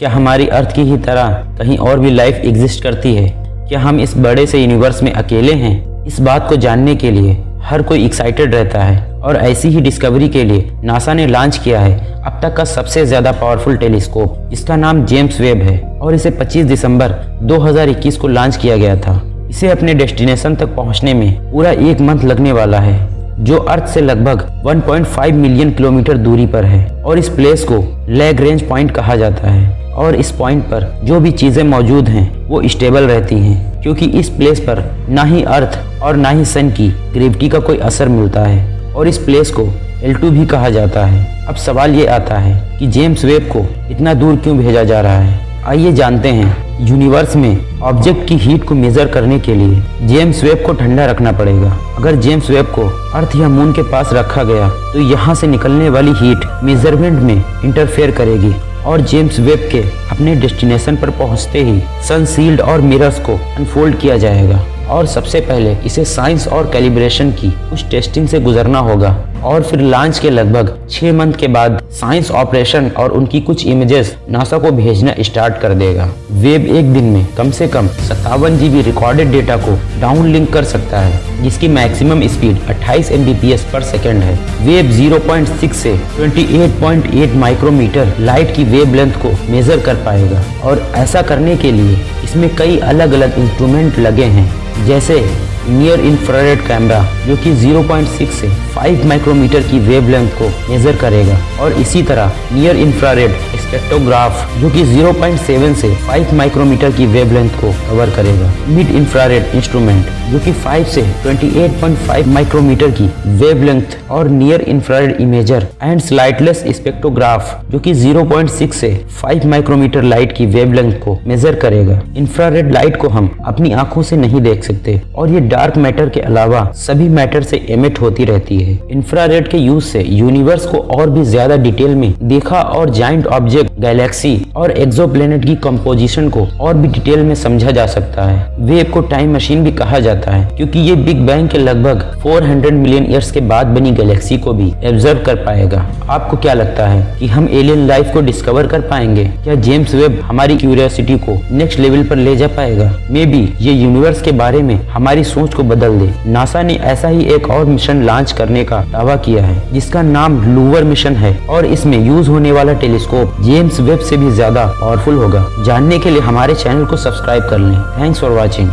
क्या हमारी अर्थ की ही तरह कहीं और भी लाइफ एग्जिस्ट करती है? क्या हम इस बड़े से यूनिवर्स में अकेले हैं? इस बात को जानने के लिए हर कोई एक्साइटेड रहता है और ऐसी ही डिस्कवरी के लिए नासा ने लॉन्च किया है अब तक का सबसे ज़्यादा पावरफुल टेलीस्कोप जिसका नाम जेम्स वेब है और इसे 25 दिसंबर 2021 को लॉन्च किया गया था। इसे अपने डेस्टिनेशन तक पहुँचने में पूरा एक मंथ लगने वाला है, जो अर्थ से लगभग 1.5 मिलियन किलोमीटर दूरी पर है और इस प्लेस को लेग रेंज पॉइंट कहा जाता है। और इस पॉइंट पर जो भी चीज़ें मौजूद हैं, वो स्टेबल रहती हैं, क्योंकि इस प्लेस पर ना ही अर्थ और ना ही सन की ग्रेविटी का कोई असर मिलता है, और इस प्लेस को L2 भी कहा जाता है। अब सवाल ये आता है कि जेम्स वेब को इतना दूर क्यों भेजा जा रहा है? आइए जानते हैं यूनिवर्स में ऑब्जेक्ट की हीट को मेजर करने के लिए जेम्स वेब को ठंडा रखना पड़ेगा। अगर जेम्स वेब को अर्थ या मून के पास रखा गया तो यहाँ से निकलने वाली हीट मेज़रमेंट में इंटरफेयर करेगी। और जेम्स वेब के अपने डेस्टिनेशन पर पहुँचते ही सनशील्ड और मिरर्स को अनफोल्ड किया जाएगा। और सबसे पहले इसे साइंस और कैलिब्रेशन की कुछ टेस्टिंग से गुजरना होगा। और फिर लॉन्च के लगभग छह मंथ के बाद साइंस ऑपरेशन और उनकी कुछ इमेजेस नासा को भेजना स्टार्ट कर देगा। वेब एक दिन में कम से कम सत्तावन जीबी रिकॉर्डेड डेटा को डाउन लिंक कर सकता है, जिसकी मैक्सिमम स्पीड 28 एम पर सेकेंड है। वेब 0.6 से 28.8 माइक्रोमीटर लाइट की वेब लेंथ को मेजर कर पाएगा। और ऐसा करने के लिए इसमें कई अलग अलग इंस्ट्रूमेंट लगे हैं। जैसे नियर इंफ्रारेड कैमरा जो कि 0.6 से 5 माइक्रोमीटर की वेवलेंथ को मेजर करेगा और इसी तरह नियर इंफ्रारेड स्पेक्ट्रोग्राफ जो कि 0.7 से 5 माइक्रोमीटर की वेवलेंथ को कवर करेगा। मिड इंफ्रारेड इंस्ट्रूमेंट जो कि 5 से 28.5 माइक्रोमीटर की वेवलेंथ और near infrared imager and slitless spectrograph जो कि 0.6 से 5 माइक्रोमीटर लाइट की वेवलेंथ को मेजर करेगा। इंफ्रारेड लाइट को हम अपनी आँखों से नहीं देख सकते और ये डार्क मैटर के अलावा सभी मैटर से एमिट होती रहती है। इंफ्रारेड के यूज़ से यूनिवर्स को और भी ज़्यादा डिटेल में देखा और जाइंट ऑब्जेक्ट गैलेक्सी और एक्सोप्लैनेट की कंपोजिशन को और भी डिटेल में समझा जा सकता है। वेब को टाइम मशीन भी कहा जाता है, क्योंकि ये बिग बैंग के लगभग 400 मिलियन ईयर्स के बाद बनी गैलेक्सी को भी ऑब्ज़र्व कर पाएगा। आपको क्या लगता है कि हम एलियन लाइफ को डिस्कवर कर पाएँगे? क्या जेम्स वेब हमारी क्यूरियोसिटी को नेक्स्ट लेवल पर ले जा पाएगा? मे बी ये यूनिवर्स के बारे में हमारी सोच को बदल दे। नासा ने ऐसा ही एक और मिशन लॉन्च करने का दावा किया है, जिसका नाम लूवर मिशन है और इसमें यूज़ होने वाला टेलीस्कोप जेम्स वेब से भी ज़्यादा पावरफुल होगा। जानने के लिए हमारे चैनल को सब्सक्राइब कर लें। Thanks for watching